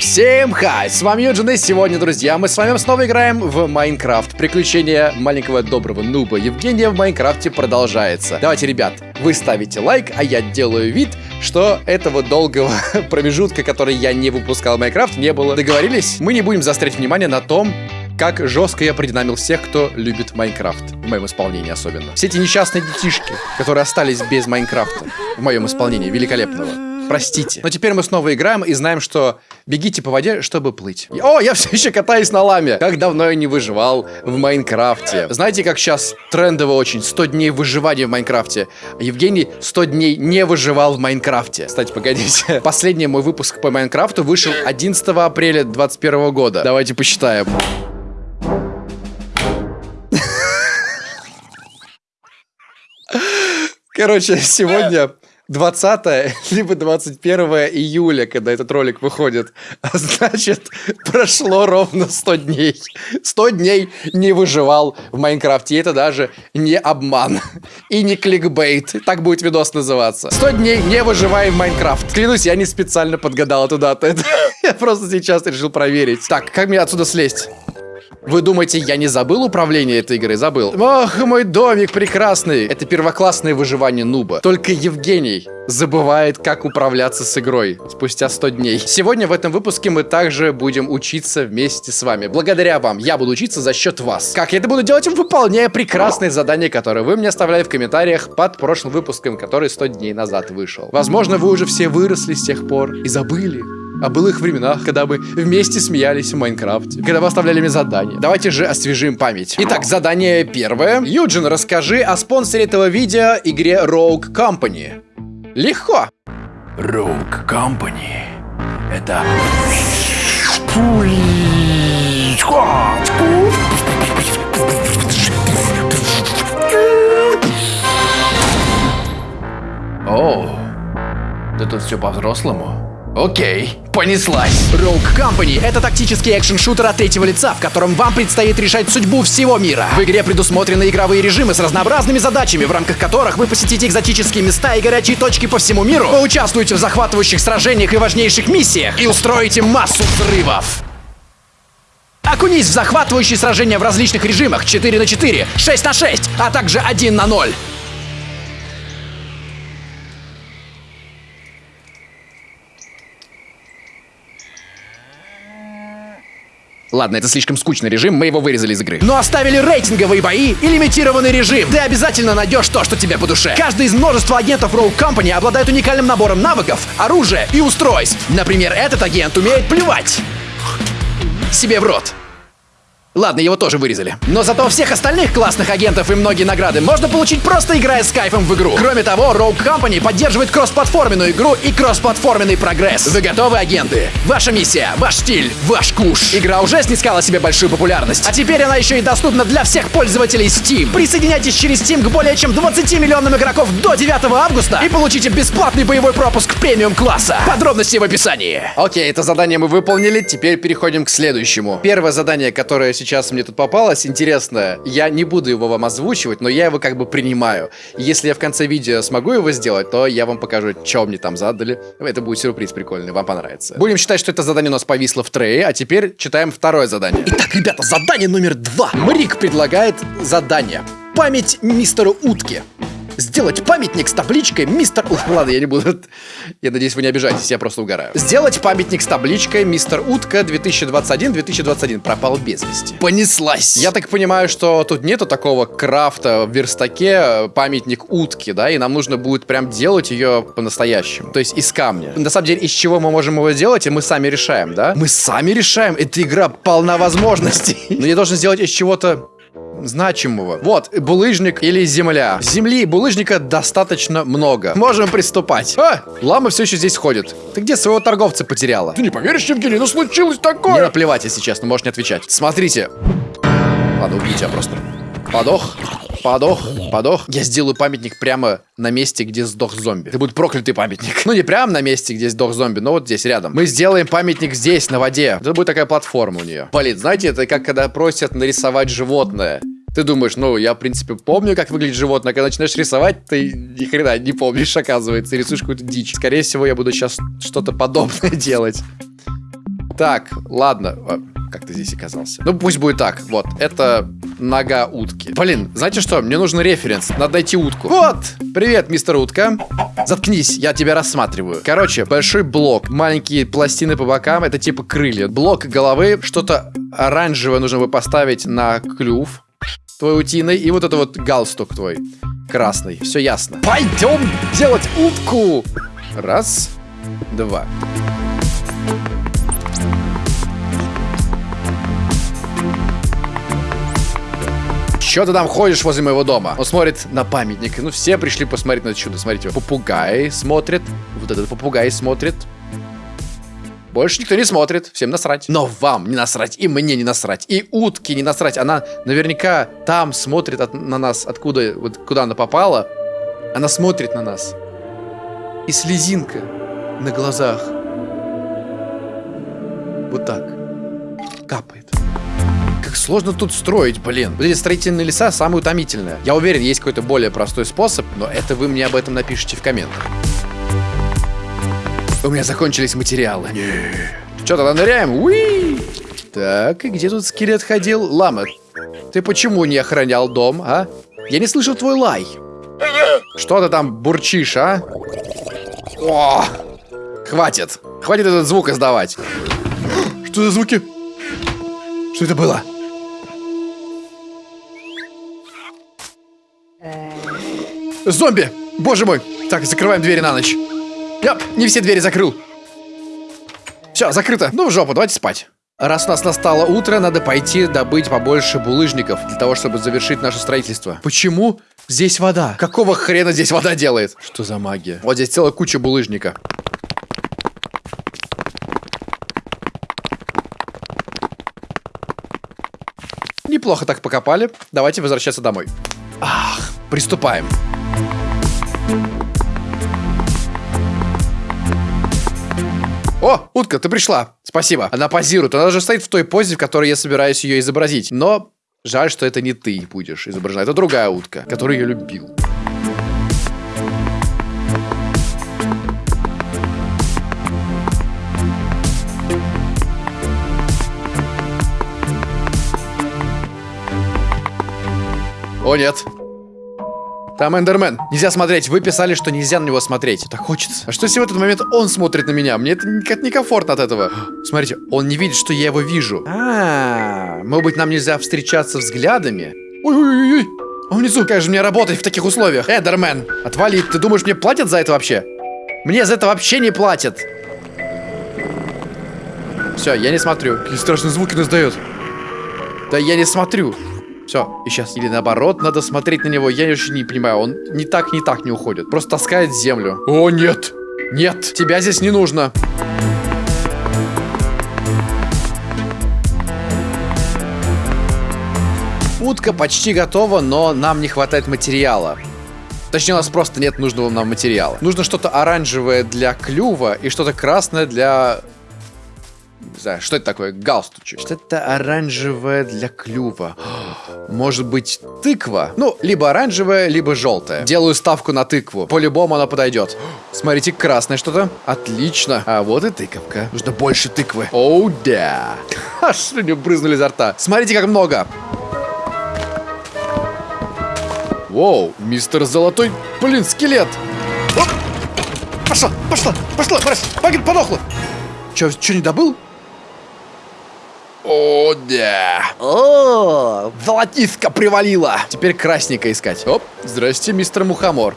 Всем хай! С вами Юджин, и сегодня, друзья, мы с вами снова играем в Майнкрафт. Приключения маленького доброго нуба Евгения в Майнкрафте продолжается. Давайте, ребят, вы ставите лайк, а я делаю вид, что этого долгого промежутка, который я не выпускал Майнкрафт, не было. Договорились? Мы не будем заострять внимание на том, как жестко я продинамил всех, кто любит Майнкрафт. В моем исполнении особенно. Все эти несчастные детишки, которые остались без Майнкрафта. В моем исполнении великолепного. Простите. Но теперь мы снова играем и знаем, что бегите по воде, чтобы плыть. О, я все еще катаюсь на ламе. Как давно я не выживал в Майнкрафте. Знаете, как сейчас трендово очень? 100 дней выживания в Майнкрафте. Евгений 100 дней не выживал в Майнкрафте. Кстати, погодите. Последний мой выпуск по Майнкрафту вышел 11 апреля 2021 года. Давайте посчитаем. Короче, сегодня 20 либо 21 июля, когда этот ролик выходит. А значит, прошло ровно 100 дней. 100 дней не выживал в Майнкрафте. И это даже не обман. И не кликбейт. Так будет видос называться. 100 дней не выживаем в Майнкрафт. Клянусь, я не специально подгадал эту дату. Я просто сейчас решил проверить. Так, как мне отсюда слезть? Вы думаете, я не забыл управление этой игры? Забыл. Ох, мой домик прекрасный. Это первоклассное выживание нуба. Только Евгений забывает, как управляться с игрой спустя 100 дней. Сегодня в этом выпуске мы также будем учиться вместе с вами. Благодаря вам я буду учиться за счет вас. Как я это буду делать? Выполняя прекрасные задания, которые вы мне оставляли в комментариях под прошлым выпуском, который 100 дней назад вышел. Возможно, вы уже все выросли с тех пор и забыли, о былых временах, когда мы вместе смеялись в Майнкрафте, когда вы оставляли мне задания. Давайте же освежим память. Итак, задание первое. Юджин, расскажи о спонсоре этого видео, игре Rogue Company. Легко. Rogue Company. Это... О, да тут все по-взрослому. Окей, понеслась. Rogue Company — это тактический экшен-шутер от третьего лица, в котором вам предстоит решать судьбу всего мира. В игре предусмотрены игровые режимы с разнообразными задачами, в рамках которых вы посетите экзотические места и горячие точки по всему миру, поучаствуете в захватывающих сражениях и важнейших миссиях и устроите массу взрывов. Окунись в захватывающие сражения в различных режимах 4 на 4, 6 на 6, а также 1 на 0. Ладно, это слишком скучный режим, мы его вырезали из игры. Но оставили рейтинговые бои и лимитированный режим. Ты обязательно найдешь то, что тебе по душе. Каждый из множества агентов Rogue Company обладает уникальным набором навыков, оружия и устройств. Например, этот агент умеет плевать себе в рот. Ладно, его тоже вырезали. Но зато всех остальных классных агентов и многие награды можно получить просто играя с кайфом в игру. Кроме того, Rogue Company поддерживает кроссплатформенную игру и кроссплатформенный прогресс. Вы готовы, агенты? Ваша миссия, ваш стиль, ваш куш. Игра уже снискала себе большую популярность. А теперь она еще и доступна для всех пользователей Steam. Присоединяйтесь через Steam к более чем 20 миллионам игроков до 9 августа и получите бесплатный боевой пропуск премиум класса. Подробности в описании. Окей, это задание мы выполнили, теперь переходим к следующему. Первое задание, которое сейчас сейчас мне тут попалось, интересное. Я не буду его вам озвучивать, но я его как бы принимаю. Если я в конце видео смогу его сделать, то я вам покажу, что мне там задали. Это будет сюрприз прикольный, вам понравится. Будем считать, что это задание у нас повисло в трее, а теперь читаем второе задание. Итак, ребята, задание номер два. Мрик предлагает задание. Память мистеру Утки сделать памятник с табличкой «Мистер...» Ладно, я не буду... Я надеюсь, вы не обижаетесь, я просто угораю. Сделать памятник с табличкой «Мистер Утка 2021-2021» пропал без вести. Понеслась! Я так понимаю, что тут нету такого крафта в верстаке памятник утки, да, и нам нужно будет прям делать ее по-настоящему. То есть из камня. На самом деле, из чего мы можем его сделать, и мы сами решаем, да? Мы сами решаем. Эта игра полна возможностей. Но я должен сделать из чего-то значимого. Вот, булыжник или земля. Земли и булыжника достаточно много. Можем приступать. А, лама все еще здесь ходит. Ты где своего торговца потеряла? Ты не поверишь, Евгений, ну случилось такое. Мне наплевать, если честно, можешь не отвечать. Смотрите. Ладно, убью тебя просто. Подох. Подох, подох. Я сделаю памятник прямо на месте, где сдох зомби. Это будет проклятый памятник. Ну, не прямо на месте, где сдох зомби, но вот здесь рядом. Мы сделаем памятник здесь, на воде. Это будет такая платформа у нее. Блин, знаете, это как когда просят нарисовать животное. Ты думаешь, ну, я, в принципе, помню, как выглядит животное. Когда начинаешь рисовать, ты ни хрена не помнишь, оказывается. Рисуешь какую-то дичь. Скорее всего, я буду сейчас что-то подобное делать. Так, ладно. Как ты здесь оказался? Ну, пусть будет так. Вот, это нога утки. Блин, знаете что? Мне нужен референс. Надо найти утку. Вот! Привет, мистер утка. Заткнись, я тебя рассматриваю. Короче, большой блок, маленькие пластины по бокам, это типа крылья. Блок головы, что-то оранжевое нужно бы поставить на клюв твой утиный, и вот это вот галстук твой красный. Все ясно. Пойдем делать утку! Раз, два. Че ты там ходишь возле моего дома? Он смотрит на памятник. Ну, все пришли посмотреть на чудо. Смотрите, попугай смотрит. Вот этот попугай смотрит. Больше никто не смотрит, всем насрать. Но вам не насрать, и мне не насрать, и утки не насрать. Она наверняка там смотрит от- на нас, откуда, вот куда она попала. Она смотрит на нас. И слезинка на глазах. Вот так. Капает. Сложно тут строить, блин. Вот эти строительные леса самые утомительные. Я уверен, есть какой-то более простой способ, но это вы мне об этом напишите в комментах. У меня закончились материалы. Что, тогда ныряем? Уи! Так, и где тут скелет ходил? Лама, ты почему не охранял дом, а? Я не слышал твой лай. Что ты там бурчишь, а? О! Хватит. Хватит этот звук издавать. Что за звуки? Что это было? Зомби! Боже мой! Так, закрываем двери на ночь. Я не все двери закрыл. Все, закрыто. Ну, в жопу, давайте спать. Раз у нас настало утро, надо пойти добыть побольше булыжников для того, чтобы завершить наше строительство. Почему здесь вода? Какого хрена здесь вода делает? Что за магия? Вот здесь целая куча булыжника. Неплохо так покопали. Давайте возвращаться домой. Ах, приступаем. О, утка, ты пришла. Спасибо. Она позирует. Она даже стоит в той позе, в которой я собираюсь ее изобразить. Но жаль, что это не ты будешь изображена. Это другая утка, которую я любил. О, нет. Там Эндермен. Нельзя смотреть. Вы писали, что нельзя на него смотреть. Так хочется. А что если в этот момент он смотрит на меня? Мне это никак некомфортно от этого. Смотрите, он не видит, что я его вижу. А, может быть, нам нельзя встречаться взглядами? Ой-ой-ой. Он внизу. Как же мне работать в таких условиях? Эндермен, отвали. Ты думаешь, мне платят за это вообще? Мне за это вообще не платят. Все, я не смотрю. Какие страшные звуки он издает. Да я не смотрю. Все, и сейчас. Или наоборот, надо смотреть на него. Я еще не понимаю, он ни так, ни так не уходит. Просто таскает землю. О, нет! Нет, тебя здесь не нужно. Утка почти готова, но нам не хватает материала. Точнее, у нас просто нет нужного нам материала. Нужно что-то оранжевое для клюва и что-то красное для... Не знаю, что это такое? Галстучек. Что-то оранжевое для клюва. Может быть, тыква? Ну, либо оранжевая, либо желтая. Делаю ставку на тыкву. По-любому она подойдет. Смотрите, красное что-то. Отлично. А вот и тыковка. Нужно больше тыквы. Оу, да. Аж слюни брызнули изо рта. Смотрите, как много. Воу, мистер Золотой, блин, скелет. Оп! Пошла, пошла, пошла, брось, погиб, подохла. Че, че не добыл? О, да. О, золотиска привалила. Теперь красненько искать. Оп, здрасте, мистер Мухомор.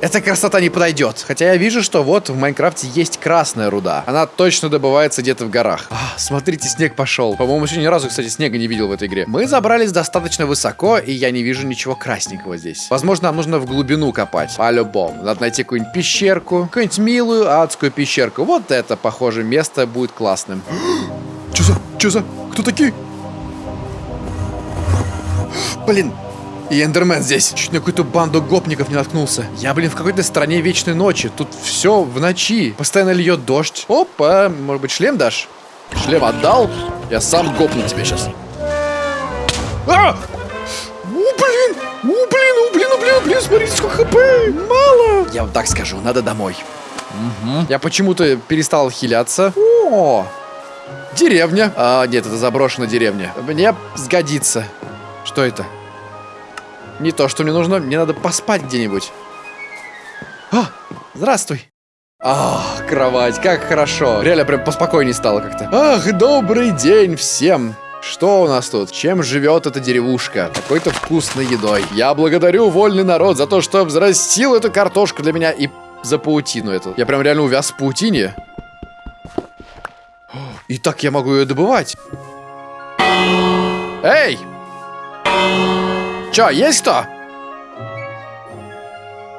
Эта красота не подойдет. Хотя я вижу, что вот в Майнкрафте есть красная руда. Она точно добывается где-то в горах. А, смотрите, снег пошел. По-моему, еще ни разу, кстати, снега не видел в этой игре. Мы забрались достаточно высоко, и я не вижу ничего красненького здесь. Возможно, нам нужно в глубину копать. По-любому. Надо найти какую-нибудь пещерку. Какую-нибудь милую адскую пещерку. Вот это, похоже, место будет классным. Че за? Че за? Кто такие? Блин, и Эндермен здесь. Чуть на какую-то банду гопников не наткнулся. Я, блин, в какой-то стране вечной ночи. Тут все в ночи. Постоянно льет дождь. Опа, может быть, шлем дашь? Шлем отдал? Я сам гопну тебя сейчас. А! У, блин! У, блин, у, блин, у, блин, у, блин, смотрите, сколько хп! Мало! Я вам так скажу, надо домой. Я почему-то перестал хиляться. О, Деревня. А, нет, это заброшенная деревня. Мне сгодится. Что это? Не то, что мне нужно. Мне надо поспать где-нибудь. А, здравствуй. Ах, кровать, как хорошо. Реально прям поспокойнее стало как-то. Ах, добрый день всем. Что у нас тут? Чем живет эта деревушка? Какой-то вкусной едой. Я благодарю вольный народ за то, что взрастил эту картошку для меня и за паутину эту. Я прям реально увяз в паутине. И так я могу ее добывать. Эй! Чё, есть кто?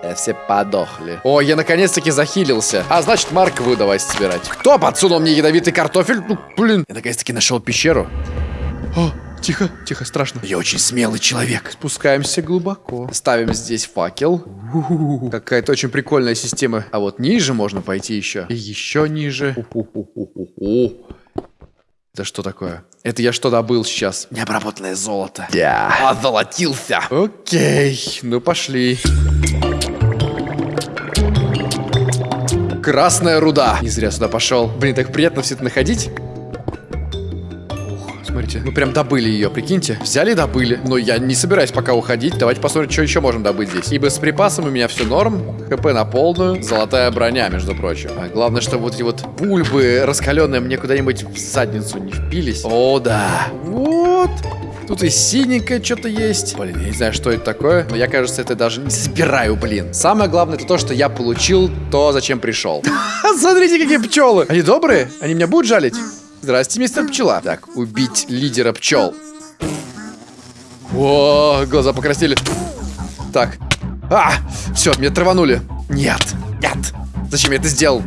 Э, все подохли. О, я наконец-таки захилился. А значит, Марковую давай собирать. Кто подсунул мне ядовитый картофель? Ну, блин. Я наконец-таки нашел пещеру. О, тихо, тихо, страшно. Я очень смелый человек. Спускаемся глубоко. Ставим здесь факел. Какая-то очень прикольная система. А вот ниже можно пойти еще. И еще ниже. Это что такое? Это я что добыл сейчас? Необработанное золото. Я озолотился. Окей, ну пошли. Красная руда. Не зря сюда пошел. Блин, так приятно все это находить. Смотрите, мы прям добыли ее, прикиньте. Взяли и добыли. Но я не собираюсь пока уходить. Давайте посмотрим, что еще можем добыть здесь. Ибо с припасами у меня все норм. ХП на полную. Золотая броня, между прочим. А главное, чтобы вот эти вот бульбы раскаленные мне куда-нибудь в задницу не впились. О, да. Вот. Тут и синенькое что-то есть. Блин, я не знаю, что это такое. Но я, кажется, это даже не собираю, блин. Самое главное, это то, что я получил то, зачем пришел. Смотрите, какие пчелы. Они добрые? Они меня будут жалить? Здрасте, мистер пчела. Так, убить лидера пчел. О, глаза покраснели. Так. А, все, меня траванули. Нет, нет. Зачем я это сделал?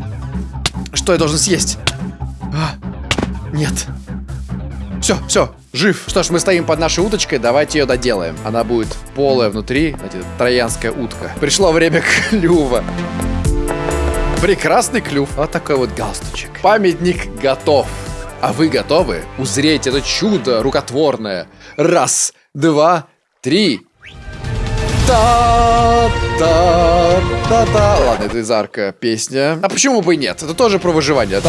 Что я должен съесть? А, нет. Все, все, жив. Что ж, мы стоим под нашей уточкой, давайте ее доделаем. Она будет полая внутри, знаете, троянская утка. Пришло время клюва. Прекрасный клюв. Вот такой вот галстучек. Памятник готов. А вы готовы узреть это чудо рукотворное? Раз, два, три. Та-та-та-та. Ладно, это из арка песня. А почему бы и нет? Это тоже про выживание.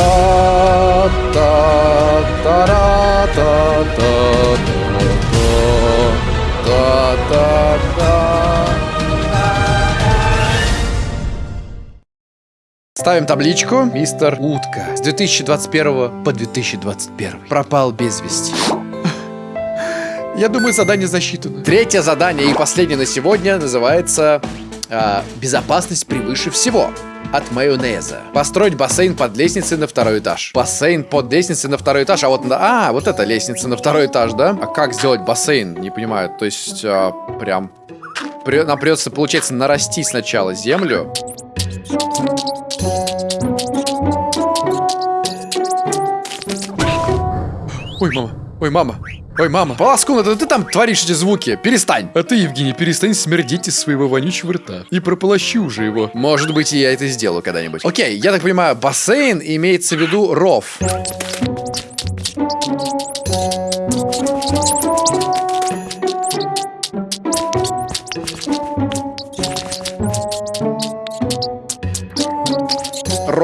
Ставим табличку. Мистер Утка. С 2021 по 2021. Пропал без вести. Я думаю, задание засчитано. Третье задание и последнее на сегодня называется э, «Безопасность превыше всего» от майонеза. Построить бассейн под лестницей на второй этаж. Бассейн под лестницей на второй этаж. А вот, а, вот это лестница на второй этаж, да? А как сделать бассейн? Не понимаю. То есть, а, прям... При, нам придется, получается, нарасти сначала землю. Ой, мама. Ой, мама. Ой, мама. Полоскун, это ты там творишь эти звуки? Перестань. А ты, Евгений, перестань смердить из своего вонючего рта. И прополощи уже его. Может быть, я это сделаю когда-нибудь. Окей, я так понимаю, бассейн имеется в виду ров.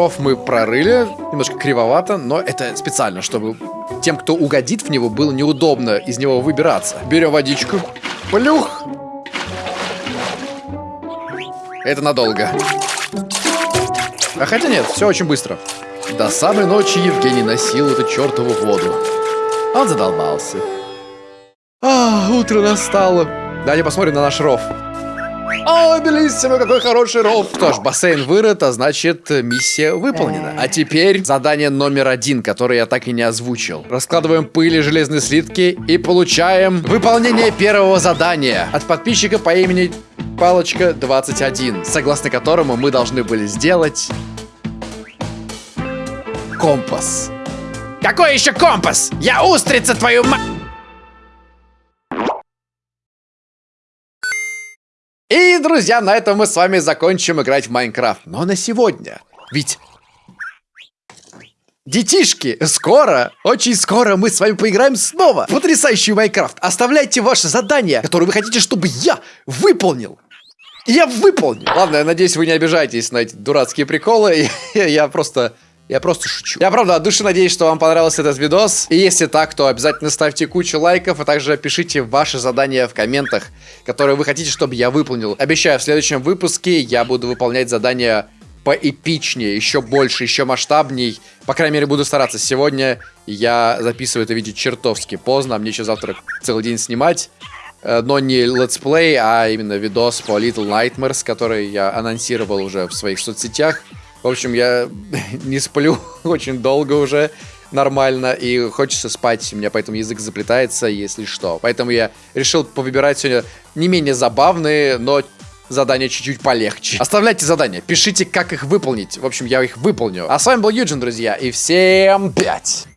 Ров мы прорыли, немножко кривовато, но это специально, чтобы тем, кто угодит в него, было неудобно из него выбираться. Берем водичку. Плюх! Это надолго. А хотя нет, все очень быстро. До самой ночи Евгений носил эту чертову воду. Он задолбался. А, утро настало. Давайте посмотрим на наш ров. О, Белиссимо, какой хороший ров. Что ж, бассейн вырыт, а значит, миссия выполнена. А теперь задание номер один, которое я так и не озвучил. Раскладываем пыль и железные слитки и получаем выполнение первого задания от подписчика по имени Палочка 21, согласно которому мы должны были сделать компас. Какой еще компас? Я устрица твою мать! И, друзья, на этом мы с вами закончим играть в Майнкрафт. Но на сегодня. Ведь... Детишки, скоро, очень скоро мы с вами поиграем снова в потрясающий Майнкрафт. Оставляйте ваши задания, которые вы хотите, чтобы я выполнил. Я выполню. Ладно, я надеюсь, вы не обижаетесь на эти дурацкие приколы. Я просто Я просто шучу. Я правда от души надеюсь, что вам понравился этот видос. И если так, то обязательно ставьте кучу лайков, а также пишите ваши задания в комментах, которые вы хотите, чтобы я выполнил. Обещаю, в следующем выпуске я буду выполнять задания поэпичнее, еще больше, еще масштабней. По крайней мере, буду стараться. Сегодня я записываю это видео чертовски поздно. Мне еще завтра целый день снимать. Э, но не let's play, а именно видос по Little Nightmares, который я анонсировал уже в своих соцсетях. В общем, я не сплю очень долго уже нормально, и хочется спать, у меня поэтому язык заплетается, если что. Поэтому я решил повыбирать сегодня не менее забавные, но задания чуть-чуть полегче. Оставляйте задания, пишите, как их выполнить. В общем, я их выполню. А с вами был Юджин, друзья, и всем пять!